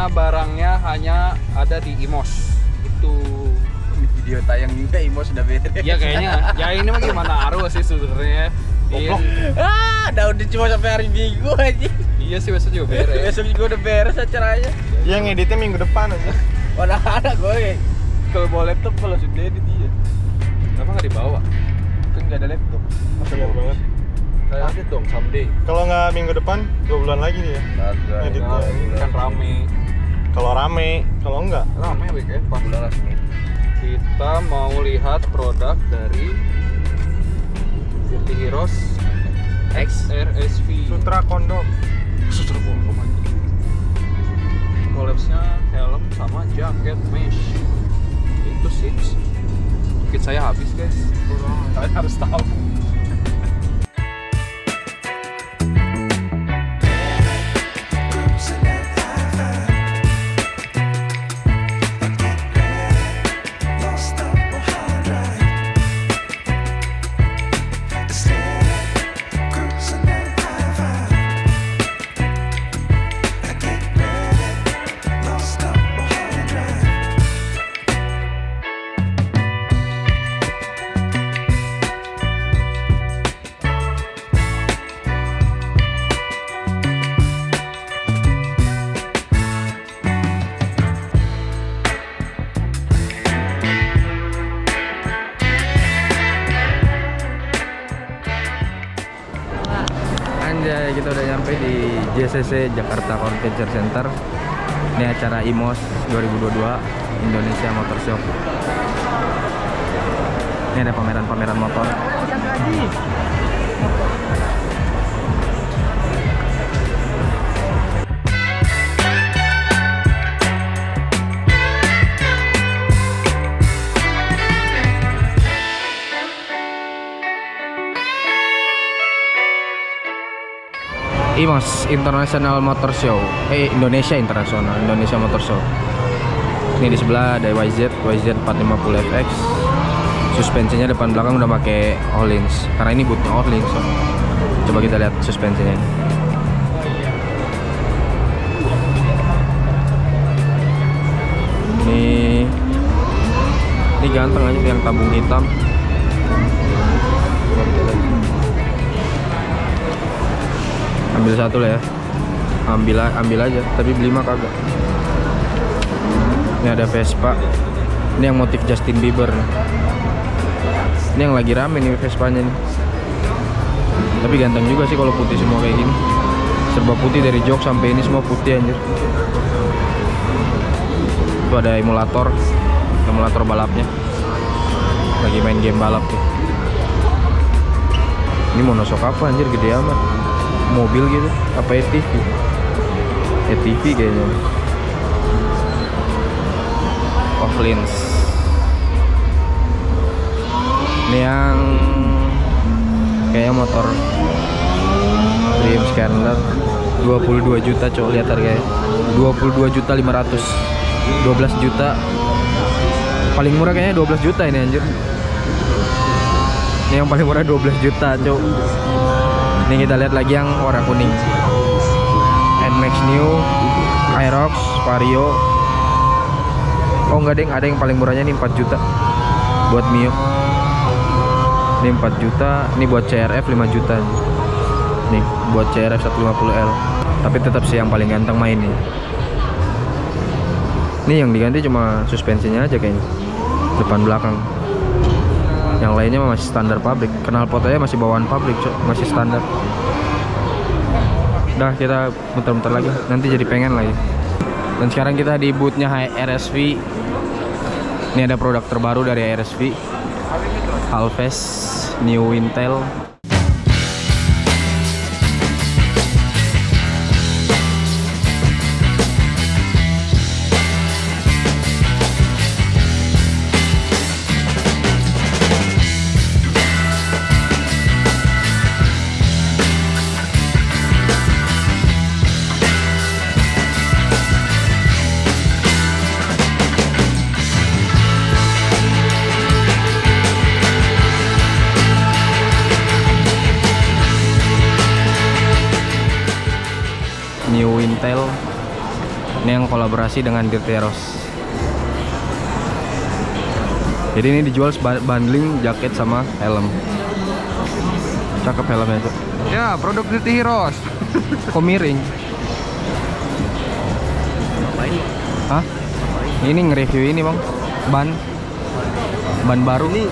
karena barangnya hanya ada di Imos. Itu video tayang juga Imo sudah beres ya kayaknya. Ya ini mah gimana arus sih sebenarnya. Iya, ah udah udah cuma sampai hari minggu aja iya sih besok juga beres. Besok juga udah beres acaranya. Yang ngeditnya minggu depan aja mana ada gue. Kalau bawa laptop kalau sudah edit iya. Kenapa nggak dibawa? Kan nggak ada laptop. Masa banget? Kayak ada dong someday. Kalau nggak minggu depan dua bulan lagi nih ya Kagak. Editnya. kan rame kalau rame kalau enggak. Rame weekend pas. Kita mau lihat produk dari Dirty Heroes X RSV sutra kondom. Sutra bohong aja Collapse-nya helm sama jaket mesh. Itu sih. Kit saya habis guys. Kalian harus tahu JCC Jakarta Convention Center. Ini acara IMOS 2022 Indonesia Motor Show. Ini ada pameran-pameran motor. IMOS International Motor Show. Eh Indonesia International Indonesia Motor Show. Ini di sebelah ada YZ YZ 450 FX suspensinya depan belakang udah pakai Ohlins karena ini bootnya Ohlins so. coba kita lihat suspensinya ini ini ganteng aja yang tabung hitam ambil satu lah ya. Ambil ambil aja tapi beli mah kagak. Ini ada Vespa. Ini yang motif Justin Bieber. Ini yang lagi rame nih Vespanya nih. Tapi ganteng juga sih kalau putih semua kayak gini. Serba putih dari jok sampai ini semua putih anjir. Itu ada emulator. Emulator balapnya. Lagi main game balap tuh. Ini monosok apa anjir? Gede amat mobil gitu. Apa ATV ATV kayaknya. Offlins ini yang kayaknya motor Dream Scanner 22 juta cowok lihat harganya. 22 juta 500 12 juta. Paling murah kayaknya 12 juta ini anjir. Ini yang paling murah 12 juta cowok ini kita lihat lagi yang warna kuning. Nmax New Aerox Vario. Oh enggak deng ada yang paling murahnya nih 4 juta buat Mio. Ini 4 juta. Ini buat CRF 5 juta. Nih buat CRF 150L tapi tetap sih yang paling ganteng main nih ini yang diganti cuma suspensinya aja kayaknya. Depan belakang yang lainnya masih standar pabrik. Kenal potnya masih bawaan pabrik masih standar. Udah kita muter-muter lagi. Nanti jadi pengen lagi. Dan sekarang kita di bootnya RSV ini ada produk terbaru dari RSV Alves New Intel Kolaborasi dengan Dirteros. Jadi ini dijual bundling jaket sama helm. Cakep helmnya tuh. Ya, produk Dirty Heroes. Kok miring? Hah? Ini nge-review ini bang Ban Ban baru Ini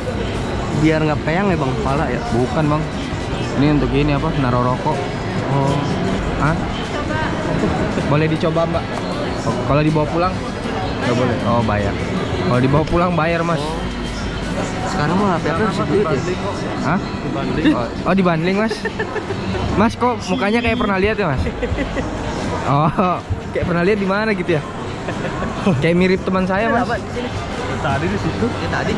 biar nggak peyang ya bang kepala ya. Bukan bang Ini untuk ini apa? Naruh rokok Oh. Hah? Boleh dicoba mbak? Kalau dibawa pulang? Nggak boleh Oh bayar Kalau dibawa pulang bayar mas Sekarang mah HP harus duit ya. Hah? Oh, oh dibanding mas Mas kok mukanya kayak pernah lihat ya mas? Oh Kayak pernah lihat di mana gitu ya? Kayak mirip teman saya mas di? Tadi di situ. Ya tadi.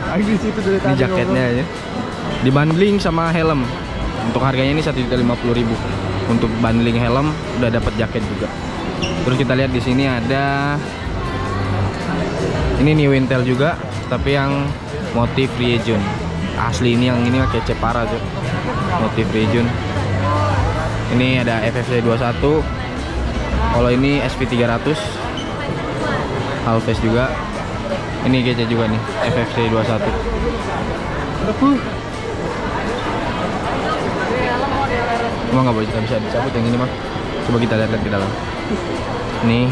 Tadi di situ dari Ini jaketnya ya. Dibundling sama helm. Untuk harganya ini 1.050.000. Untuk bundling helm udah dapat jaket juga. Terus kita lihat di sini ada ini new Intel juga, tapi yang motif Ryujin. Asli ini yang ini kece parah tuh. Motif Ryujin. Ini ada FFC 21. Kalau ini SP300 Halves juga. Ini kece juga nih, FFC 21. Emang nggak boleh bisa dicabut yang ini mah. Coba kita lihat-lihat ke dalam. Ini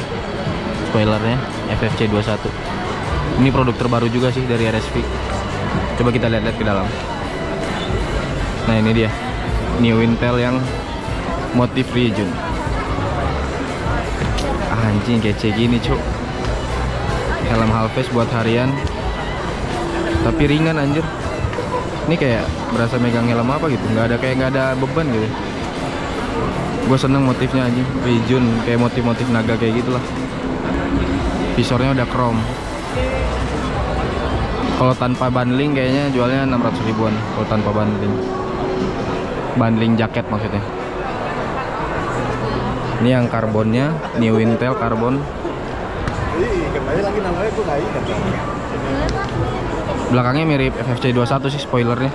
spoilernya FFC 21. Ini produk terbaru juga sih dari RSV. Coba kita lihat-lihat ke dalam. Nah ini dia, New Intel yang motif Ryujin. Anjing kece gini cuk. Helm halves buat harian. Tapi ringan anjir. Ini kayak berasa megang helm apa gitu, nggak ada kayak nggak ada beban gitu. Gue seneng motifnya anjing, Ryujin kayak motif-motif naga kayak gitulah. Visornya udah chrome. Kalau tanpa bundling kayaknya jualnya 600 ribuan kalau tanpa bundling. Bundling jaket maksudnya. Ini yang karbonnya, New Intel karbon. Belakangnya mirip FFC 21 sih spoilernya.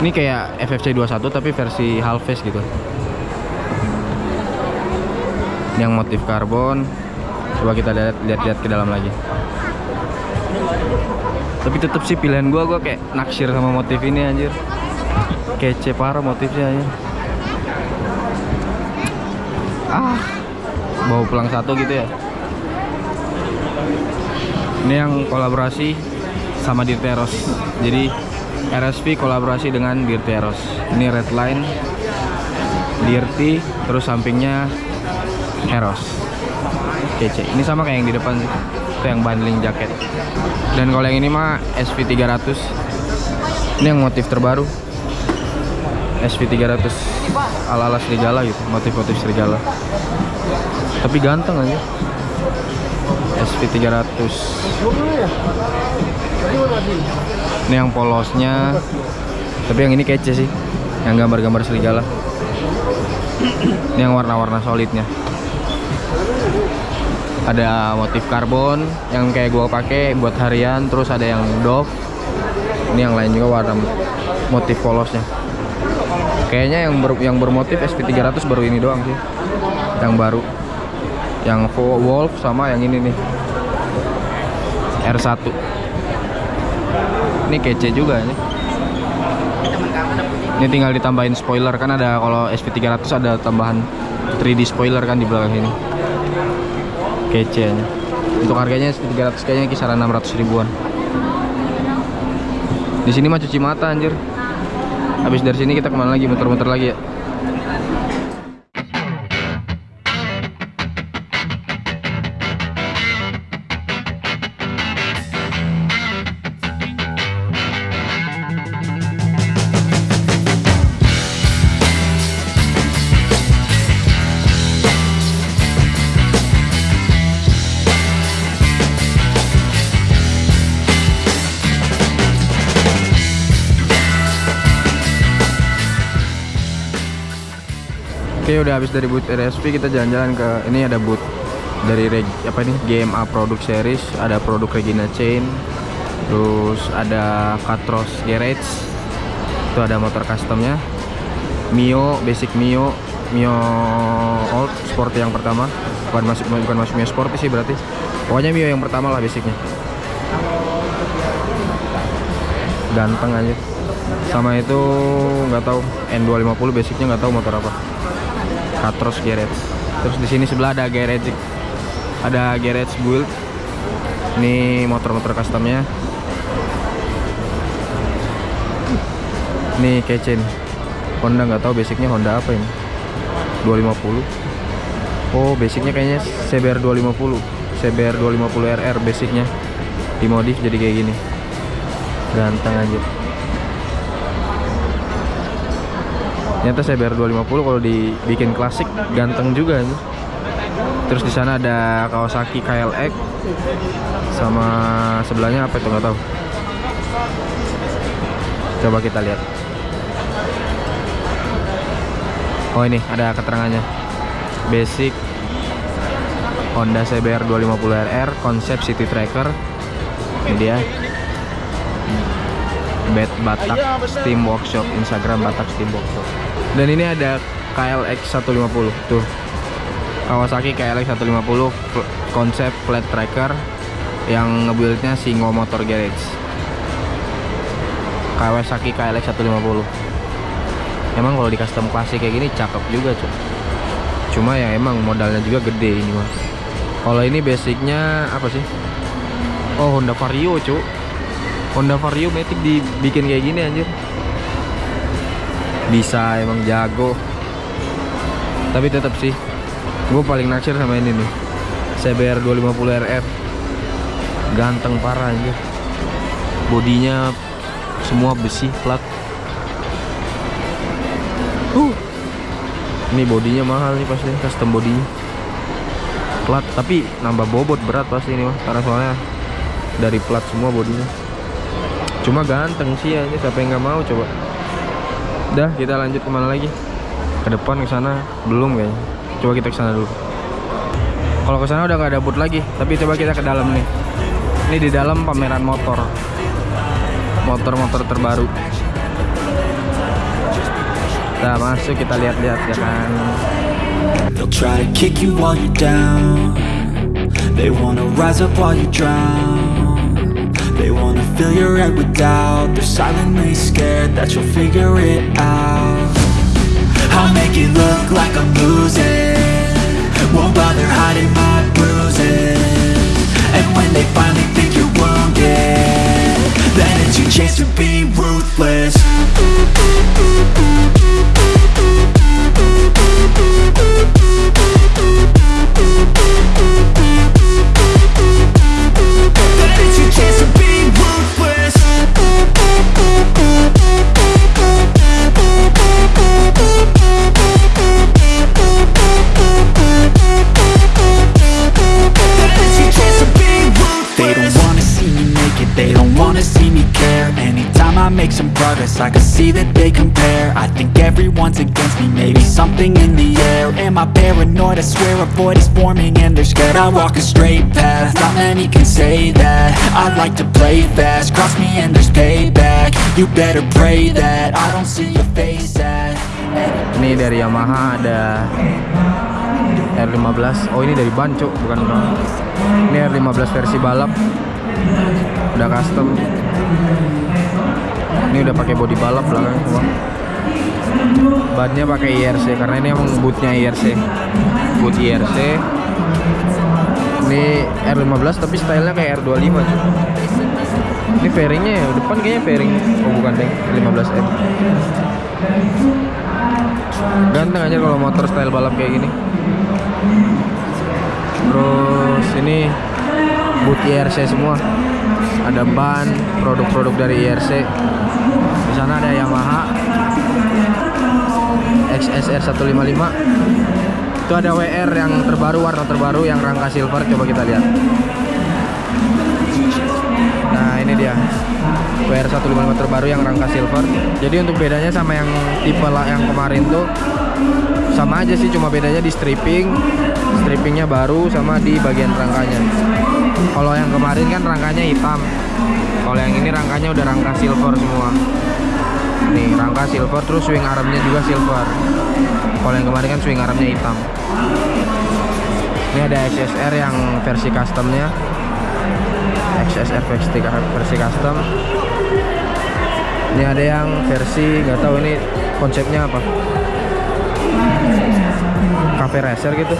Ini kayak FFC 21 tapi versi half face gitu. Yang motif karbon. Coba kita lihat lihat-lihat ke dalam lagi. Tapi tetap sih pilihan gua gua kayak naksir sama motif ini anjir. Kece parah motifnya anjir. Ah, bawa pulang satu gitu ya. Ini yang kolaborasi sama Dirteros. Jadi RSV kolaborasi dengan Dirteros. Ini red line Dirti terus sampingnya Heros. Kece. Ini sama kayak yang di depan sih. Itu yang bundling jaket. Dan kalau yang ini mah SV300. Ini yang motif terbaru. SV300 ala-ala serigala gitu, motif-motif serigala. Tapi ganteng aja. SV300. Ini yang polosnya. Tapi yang ini kece sih. Yang gambar-gambar serigala. Ini yang warna-warna solidnya. Ada motif karbon yang kayak gua pakai buat harian, terus ada yang Dove. Ini yang lain juga warna motif polosnya. Kayaknya yang ber, yang bermotif SP300 baru ini doang sih. Yang baru. Yang Wolf sama yang ini nih. R1. Ini kece juga nih. Ini tinggal ditambahin spoiler kan ada kalau SP300 ada tambahan 3D spoiler kan di belakang ini. Kece. Untuk harganya SP300 kayaknya kisaran 600 ribuan. Di sini mah cuci mata anjir. Habis dari sini kita ke mana lagi? Muter-muter lagi ya. Udah habis dari booth RSP kita jalan-jalan ke ini ada booth dari Reg, apa ini? GMA Product Series ada produk Regina Chain terus ada Catros Garage itu ada motor customnya. Mio basic Mio Mio Old Sport yang pertama. Bukan masuk bukan masuk Mio Sport sih berarti. Pokoknya Mio yang pertama lah basicnya. Ganteng aja. Sama itu nggak tahu N250 basicnya nggak tahu motor apa Katros Garage. Terus di sini sebelah ada garage ada garage build. Ini motor-motor customnya. Ini kece nih Honda nggak tahu basicnya Honda apa ini. 250 oh basicnya kayaknya CBR 250 CBR 250 RR basicnya. Dimodif jadi kayak gini. Ganteng aja ternyata CBR 250 kalau dibikin klasik ganteng juga nih. terus di sana ada Kawasaki KLX sama sebelahnya apa itu nggak tahu. Coba kita lihat. Oh ini ada keterangannya. Basic Honda CBR 250 RR konsep City Tracker. Ini dia Bed Batak Steam Workshop Instagram Batak Steam Workshop. Dan ini ada KLX 150 tuh. Kawasaki KLX 150 pl- konsep flat tracker yang ngebuildnya Singo Motor Garage. Kawasaki KLX 150 emang kalau di custom klasik kayak gini cakep juga cuy. Cuma ya emang modalnya juga gede ini mah kalau ini basicnya apa sih? Oh Honda Vario cuy Honda Vario Matic dibikin kayak gini anjir. Bisa emang jago. Tapi tetap sih gue paling naksir sama ini nih. CBR 250 RR ganteng parah anjir. Bodinya semua besi plat. Uh. Ini bodinya mahal nih pasti custom bodinya. Plat tapi nambah bobot berat pasti ini mah karena soalnya dari plat semua bodinya cuma ganteng sih ya siapa yang nggak mau coba. Dah kita lanjut ke mana lagi? Ke depan ke sana. Belum kayaknya coba kita ke sana dulu. Kalau ke sana udah nggak ada booth lagi tapi coba kita ke dalam nih. Ini di dalam pameran motor. Motor-motor terbaru. Kita masuk kita lihat-lihat ya kan? They'll try to kick you while you're down. They wanna rise up while you drown fill your head with doubt. They're silently scared that you'll figure it out. I'll make it look like I'm losing. Won't bother hiding my bruises. And when they finally think you're wounded Then it's your chance to be ruthless I make some progress, I can see that they compare. I think everyone's against me, maybe something in the air. Am I paranoid? I swear a void is forming and they're scared. I walk a straight path, not many can say that. Like to play fast, cross me and there's payback. You better pray that I don't see your face at ini dari Yamaha ada R15 oh ini dari ban bukan ban ini R15 versi balap. Udah custom ini udah pakai body balap belakang semua bannya pakai IRC karena ini emang bootnya IRC boot IRC ini R15 tapi stylenya kayak R25 cuy. Ini fairingnya ya depan kayaknya fairing. Oh bukan deh 15M ganteng aja kalau motor style balap kayak gini. Terus ini boot IRC semua. Ada ban produk-produk dari IRC sana ada Yamaha XSR 155 itu ada WR yang terbaru warna terbaru yang rangka silver. Coba kita lihat. Nah ini dia. WR 155 terbaru yang rangka silver. Jadi untuk bedanya sama yang tipe lah yang kemarin tuh sama aja sih cuma bedanya di stripping strippingnya baru sama di bagian rangkanya. Kalau yang kemarin kan rangkanya hitam. Kalau yang ini rangkanya udah rangka silver semua nih rangka silver terus swing armnya juga silver. Kalau yang kemarin kan swing armnya hitam. Ini ada XSR yang versi customnya. XSR versi, versi custom. Ini ada yang versi nggak tahu ini konsepnya apa. Cafe racer gitu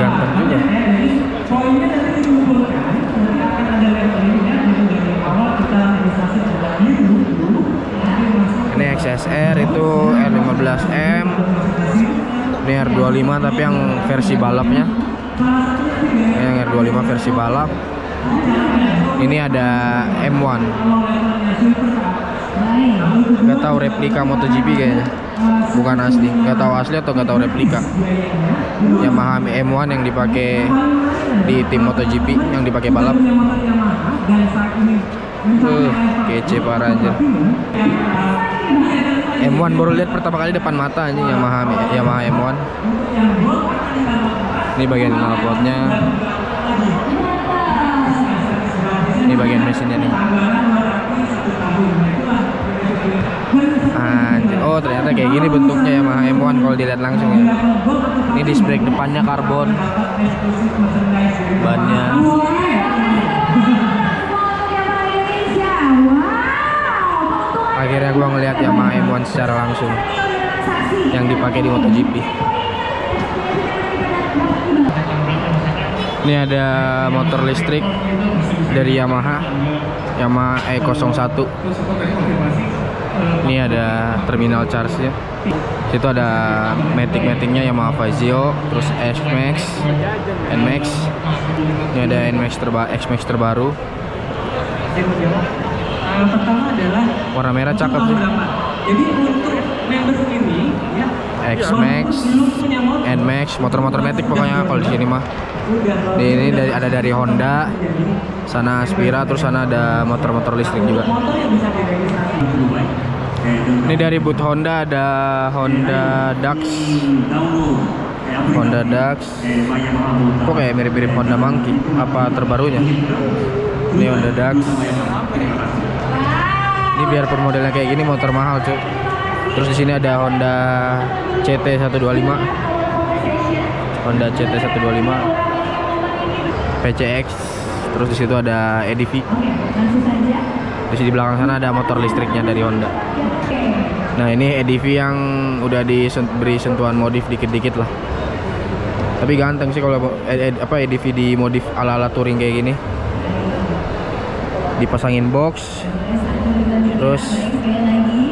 ganteng juga ini XSR itu R15M ini R25 tapi yang versi balapnya. Ini yang R25 versi balap. Ini ada M1 nggak tahu replika MotoGP kayaknya. Bukan asli. Nggak tahu asli atau nggak tahu replika. Yamaha M1 yang dipakai di tim MotoGP yang dipakai balap. Uh, kece parah anjir M1 baru lihat pertama kali depan mata anjing Yamaha Yamaha M1 ini bagian knalpotnya. Ini bagian mesinnya nih. Oh ternyata kayak gini bentuknya Yamaha M1 kalau dilihat langsung ya. Ini disc brake depannya karbon. Bannya Akhirnya gua ngelihat Yamaha M1 secara langsung Yang dipakai di MotoGP. Ini ada motor listrik dari Yamaha Yamaha E01 ini ada terminal charge nya situ ada matic maticnya Yamaha Fazio terus X-Max Nmax ini ada Nmax terba X-Max terbaru warna merah cakep sih. Jadi untuk members ini ya X-Max Nmax motor-motor matic pokoknya kalau di sini mah. di ini dari ada dari Honda sana Aspira terus sana ada motor-motor listrik juga. Ini dari boot Honda ada Honda Dax. Honda Dax. Kok kayak mirip-mirip Honda Monkey? Apa terbarunya? Ini Honda Dax biarpun modelnya kayak gini motor mahal cuy. Terus di sini ada Honda CT 125 Honda CT 125 PCX terus di situ ada EDV di sini belakang sana ada motor listriknya dari Honda. Nah ini EDV yang udah diberi sentuhan modif dikit-dikit lah. Tapi ganteng sih kalau eh, eh, apa EDV di modif ala-ala touring kayak gini. Dipasangin box terus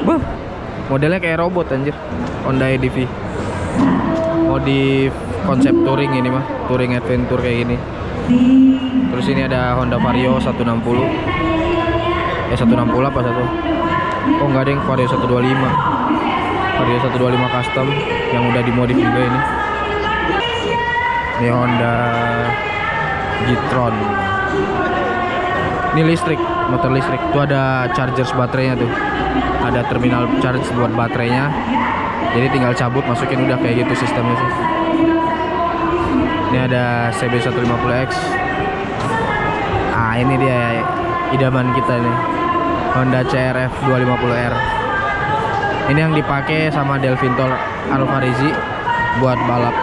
Buh, modelnya kayak robot anjir. Honda EDV modif konsep touring ini mah touring adventure kayak gini. Terus ini ada Honda Vario 160 eh 160 apa satu? Oh enggak ada yang Vario 125 Vario 125 custom yang udah dimodif juga ini. Ini Honda G-Tron ini listrik motor listrik. Itu ada charger baterainya tuh. Ada terminal charge buat baterainya. Jadi tinggal cabut masukin udah kayak gitu sistemnya sih. Ini ada CB150X ah ini dia idaman kita nih. Honda CRF 250R ini yang dipakai sama Delvintor Alvarizi buat balap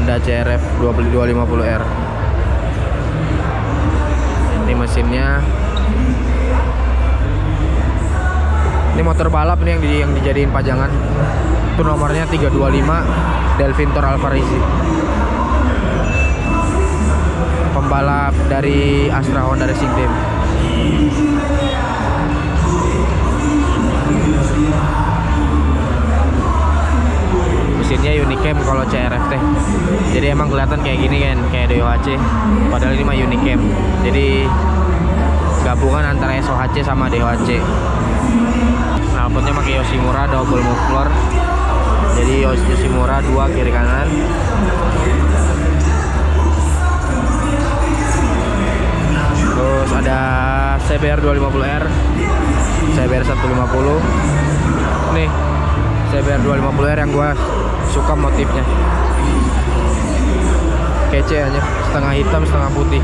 Honda CRF 250R ini mesinnya. Ini motor balap nih yang, di, yang dijadiin pajangan. Itu nomornya 325 Delvintor Alvarizi pembalap dari Astra Honda Racing Team mesinnya Unicam kalau CRF teh. Jadi emang kelihatan kayak gini kan? Kayak DOHC padahal ini mah Unicam jadi gabungan antara SOHC sama DOHC knalpotnya pakai Yoshimura double muffler. Jadi Yoshimura dua kiri kanan. Terus ada CBR 250R CBR 150 nih CBR 250R yang gua suka motifnya. Kece aja. Setengah hitam setengah putih.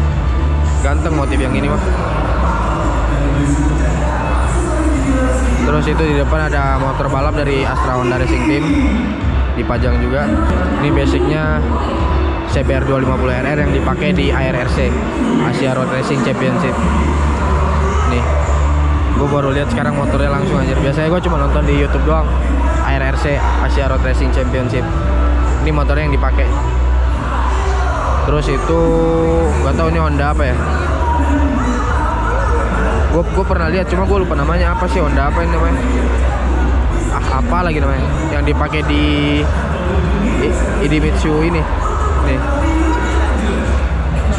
Ganteng motif yang ini mah terus itu di depan ada motor balap dari Astra Honda Racing Team. Dipajang juga. Ini basicnya CBR 250 RR yang dipakai di ARRC Asia Road Racing Championship. Nih gue baru lihat sekarang motornya langsung aja biasanya gue cuma nonton di YouTube doang Asia Road Racing Championship. Ini motornya yang dipakai. Terus itu gak tahu ini Honda apa ya. Gue gue pernah lihat cuma gue lupa namanya apa sih Honda apa ini namanya. Ah apa lagi namanya. Yang dipakai di Idemitsu ini. Nih.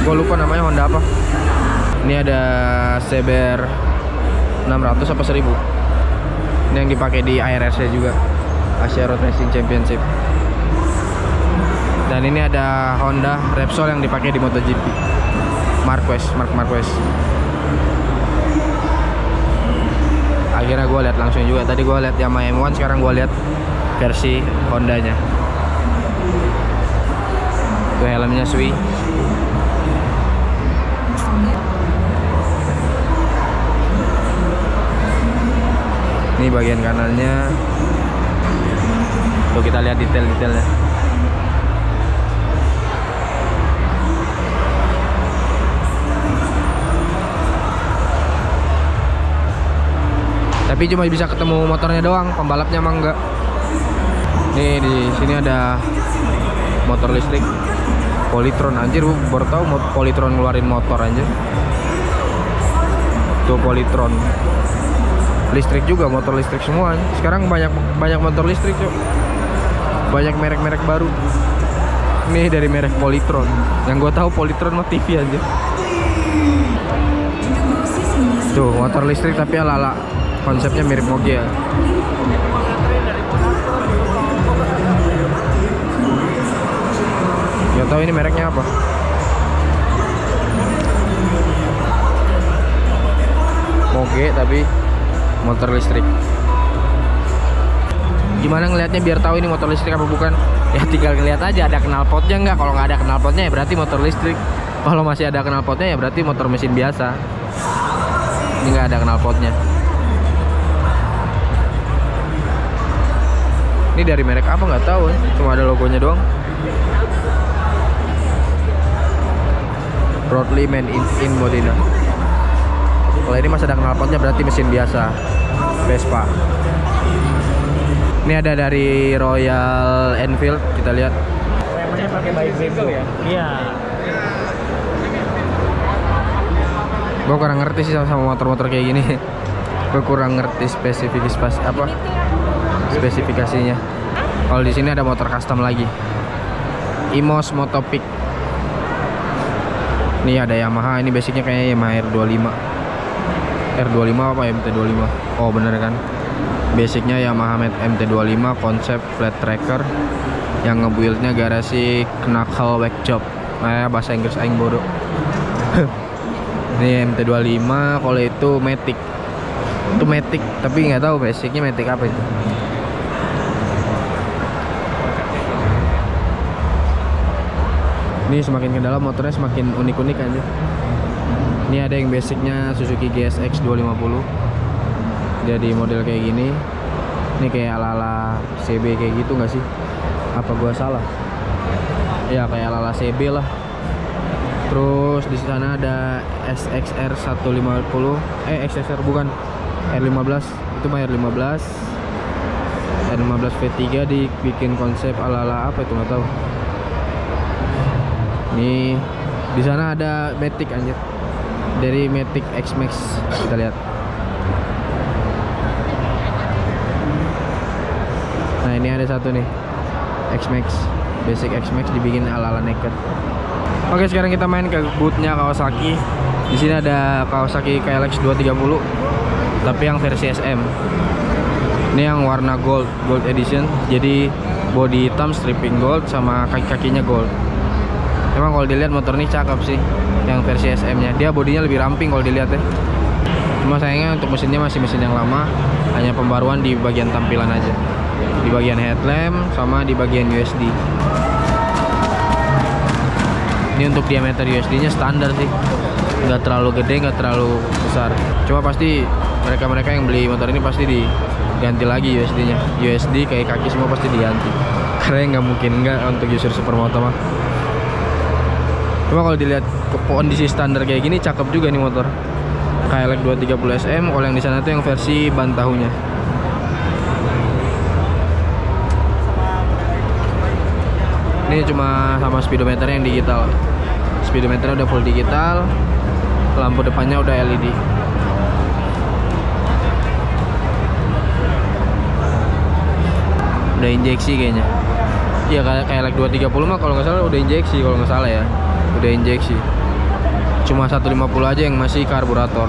Gue lupa namanya Honda apa. Ini ada CBR 600 apa 1000 ini yang dipakai di ARRC juga Asia Road Racing Championship. Dan ini ada Honda Repsol yang dipakai di MotoGP. Marquez Mark Marquez akhirnya gue lihat langsung juga. Tadi gue lihat Yamaha M1 sekarang gue lihat versi Hondanya. Itu helmnya Sui. Ini bagian kanannya tuh kita lihat detail-detailnya. Tapi cuma bisa ketemu motornya doang pembalapnya emang enggak. Nih di sini ada motor listrik. Polytron anjir baru tahu Polytron ngeluarin motor anjir. Tuh Polytron. Listrik juga motor listrik semua sekarang banyak banyak motor listrik cok banyak merek-merek baru. Nih dari merek Polytron. Yang gue tahu Polytron mah TV aja. Tuh motor listrik tapi ala-ala konsepnya mirip moge ya Gak tahu ini mereknya apa. Moge tapi motor listrik gimana ngelihatnya biar tahu ini motor listrik apa bukan? Ya tinggal ngeliat aja ada knalpotnya nggak? Kalau nggak ada knalpotnya ya berarti motor listrik. Kalau masih ada knalpotnya ya berarti motor mesin biasa. Ini nggak ada knalpotnya ini dari merek apa nggak tahu ya. cuma ada logonya doang. Broadly Man in, in Modena. Kalau ini masih ada knalpotnya berarti mesin biasa. Vespa ini ada dari Royal Enfield kita lihat. Remnya pakai baik ya? Iya. gue kurang ngerti sih sama, motor-motor kayak gini. Gue kurang ngerti spesifikasi pas apa? Spesifikasinya. Kalau di sini ada motor custom lagi. Imos Motopic ini ada Yamaha ini basicnya kayaknya Yamaha R25 R25 apa MT25 oh bener kan basicnya Yamaha MT25 konsep flat tracker yang ngebuildnya garasi Knuckle Workshop nah bahasa Inggris aing bodoh. Ini MT25 kalau itu Matic. Itu Matic tapi nggak tahu basicnya Matic apa itu. Ini semakin ke dalam motornya semakin unik-unik aja. Ini ada yang basicnya Suzuki GSX 250 dia di model kayak gini. Ini kayak ala-ala CB kayak gitu nggak sih? Apa gua salah? Ya kayak ala-ala CB lah. Terus di sana ada SXR 150 eh XXR bukan R15 itu mah R15 R15 V3 dibikin konsep ala-ala apa itu nggak tahu. Nih di sana ada Matic anjir. Dari Matic X Max kita lihat. Ini ada satu nih. X Max. Basic X Max dibikin ala-ala naked. Oke, sekarang kita main ke bootnya Kawasaki. Di sini ada Kawasaki KLX 230 tapi yang versi SM. Ini yang warna gold, gold edition. Jadi body hitam stripping gold sama kaki-kakinya gold. Emang kalau dilihat motor ini cakep sih yang versi SM-nya. Dia bodinya lebih ramping kalau dilihat ya. Cuma sayangnya untuk mesinnya masih mesin yang lama, hanya pembaruan di bagian tampilan aja. Di bagian headlamp sama di bagian USD. Ini untuk diameter USD-nya standar sih. nggak terlalu gede nggak terlalu besar. Cuma pasti mereka-mereka yang beli motor ini pasti diganti lagi USD-nya USD kayak kaki semua pasti diganti. Karena nggak mungkin nggak untuk user supermoto mah. Cuma kalau dilihat kondisi standar kayak gini cakep juga nih motor. KLX 230 SM kalau yang di sana tuh yang versi ban tahunya ini cuma sama speedometer yang digital. Speedometer udah full digital lampu depannya udah LED udah injeksi kayaknya. Iya kayak kayak like 230 mah kalau nggak salah udah injeksi kalau nggak salah ya. Udah injeksi. Cuma 150 aja yang masih karburator.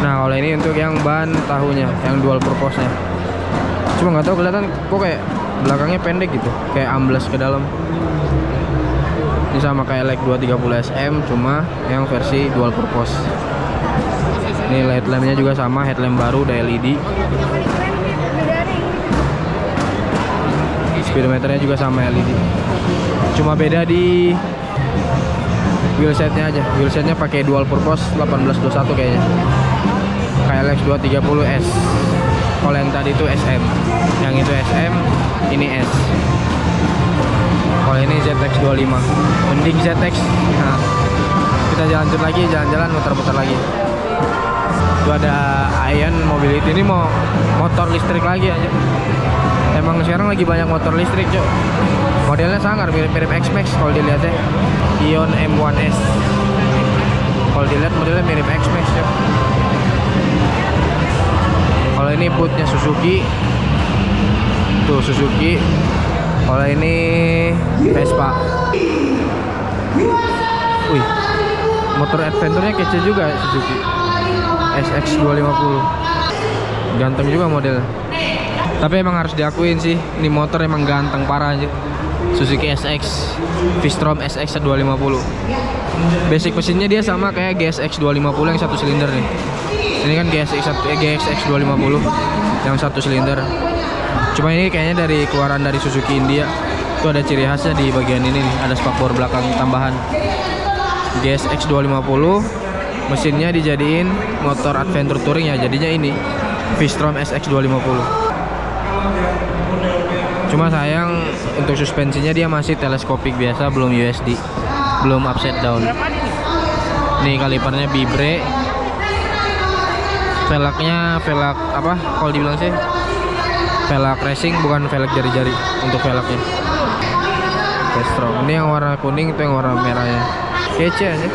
Nah kalau ini untuk yang ban tahunya yang dual purpose nya cuma nggak tahu kelihatan kok kayak belakangnya pendek gitu kayak amblas ke dalam. Ini sama kayak like 230 SM cuma yang versi dual purpose. Ini headlampnya juga sama headlamp baru udah LED speedometernya juga sama LED cuma beda di wheelsetnya aja. Wheelsetnya pakai dual purpose 1821 kayaknya. KLX 230S kalau yang tadi itu SM yang itu SM ini S. Kalau ini ZX25 mending ZX nah, kita jalan-jalan lagi jalan-jalan muter-muter lagi. Itu ada Ion Mobility. Ini mau motor listrik lagi aja emang sekarang lagi banyak motor listrik cok modelnya sangar mirip-mirip X-Max kalau dilihatnya Ion M1S kalau dilihat modelnya mirip X-Max cok kalau ini bootnya Suzuki. Tuh Suzuki. Kalau ini Vespa. Wih motor adventure-nya kece juga Suzuki. SX 250 ganteng juga model tapi emang harus diakuin sih ini motor emang ganteng parah aja Suzuki SX V-Strom SX 250 basic mesinnya dia sama kayak GSX 250 yang satu silinder nih ini kan GSX, eh, GSX 250 yang satu silinder. Cuma ini kayaknya dari keluaran dari Suzuki India itu ada ciri khasnya di bagian ini nih ada spakbor belakang tambahan. GSX 250 mesinnya dijadiin motor adventure touring ya jadinya ini V-Strom SX 250 cuma sayang untuk suspensinya dia masih teleskopik biasa belum USD belum upside down. Nih kalipernya bibre velgnya velg apa? Kalau dibilang sih velg racing bukan velg jari-jari untuk velgnya. Strong. ini yang warna kuning itu yang warna merahnya. Kece aja.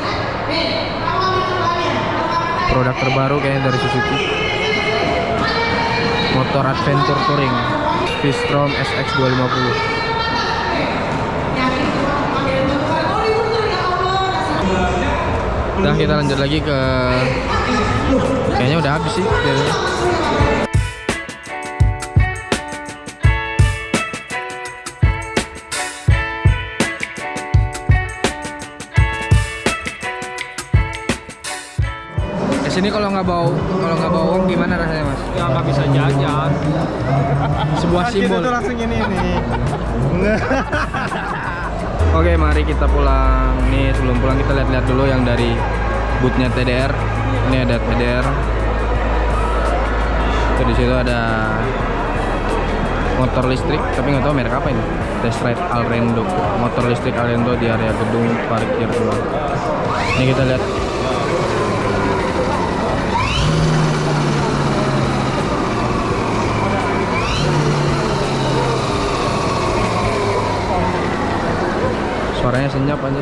Produk terbaru kayaknya dari Suzuki. Motor adventure touring. V-Strom SX 250 Udah kita lanjut lagi ke kayaknya udah habis sih biasanya. Ke sini kalau nggak bawa kalau nggak bawa uang gimana rasanya mas? ya nggak bisa jajan Sebuah simbol. langsung ini nih. Oke, mari kita pulang. Nih, sebelum pulang kita lihat-lihat dulu yang dari bootnya TDR. Ini ada TDR. Tuh di situ ada motor listrik, tapi nggak tahu merek apa ini. Test Ride Alrendo. Motor listrik Alrendo di area gedung parkir dulu. Ini kita lihat. suaranya senyap aja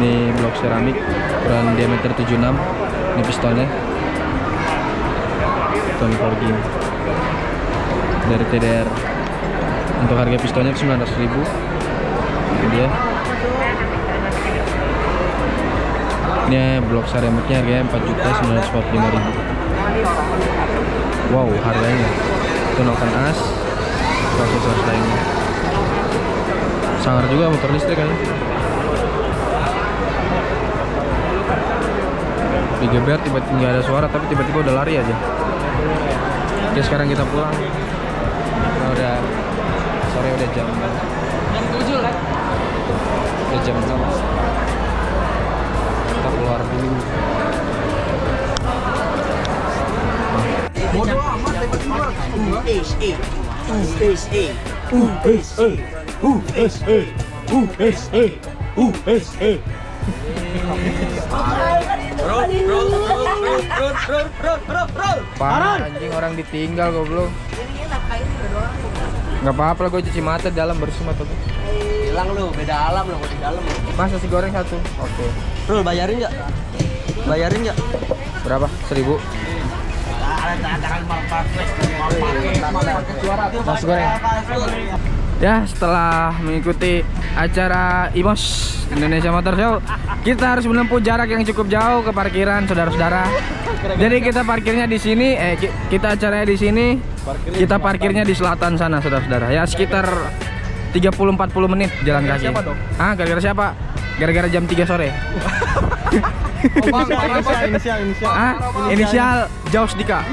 ini blok seramik ukuran diameter 76 ini pistolnya Tony Forging dari TDR untuk harga pistolnya 900.000 ini dia. Ini blok seramiknya harganya 4.945.000 wow harganya. Tunokan as aksesoris lainnya. Sangar juga motor listrik kan digeber tiba-tiba nggak ada suara tapi tiba-tiba udah lari aja. Oke sekarang kita pulang. Nah, udah sore udah jam jam 7 kan? Udah jam 6 kita keluar Parah anjing orang ditinggal goblok. Gak apa-apa lah gue cuci mata di dalam bersih mata gue. Hilang lu, beda alam lu di dalam. Mas nasi goreng satu. Oke. Rul bayarin nggak? Bayarin nggak? Berapa? Seribu. Nasi goreng. Ya setelah mengikuti acara IMOS Indonesia Motor Show kita harus menempuh jarak yang cukup jauh ke parkiran saudara-saudara. Jadi kita parkirnya di sini, eh ki- kita acaranya di sini, kita parkirnya di selatan sana saudara-saudara. Ya sekitar 30-40 menit jalan kaki. Ah gara-gara siapa? Gara-gara jam 3 sore. inisial inisial inisial Ah, inisial Jaus Dika.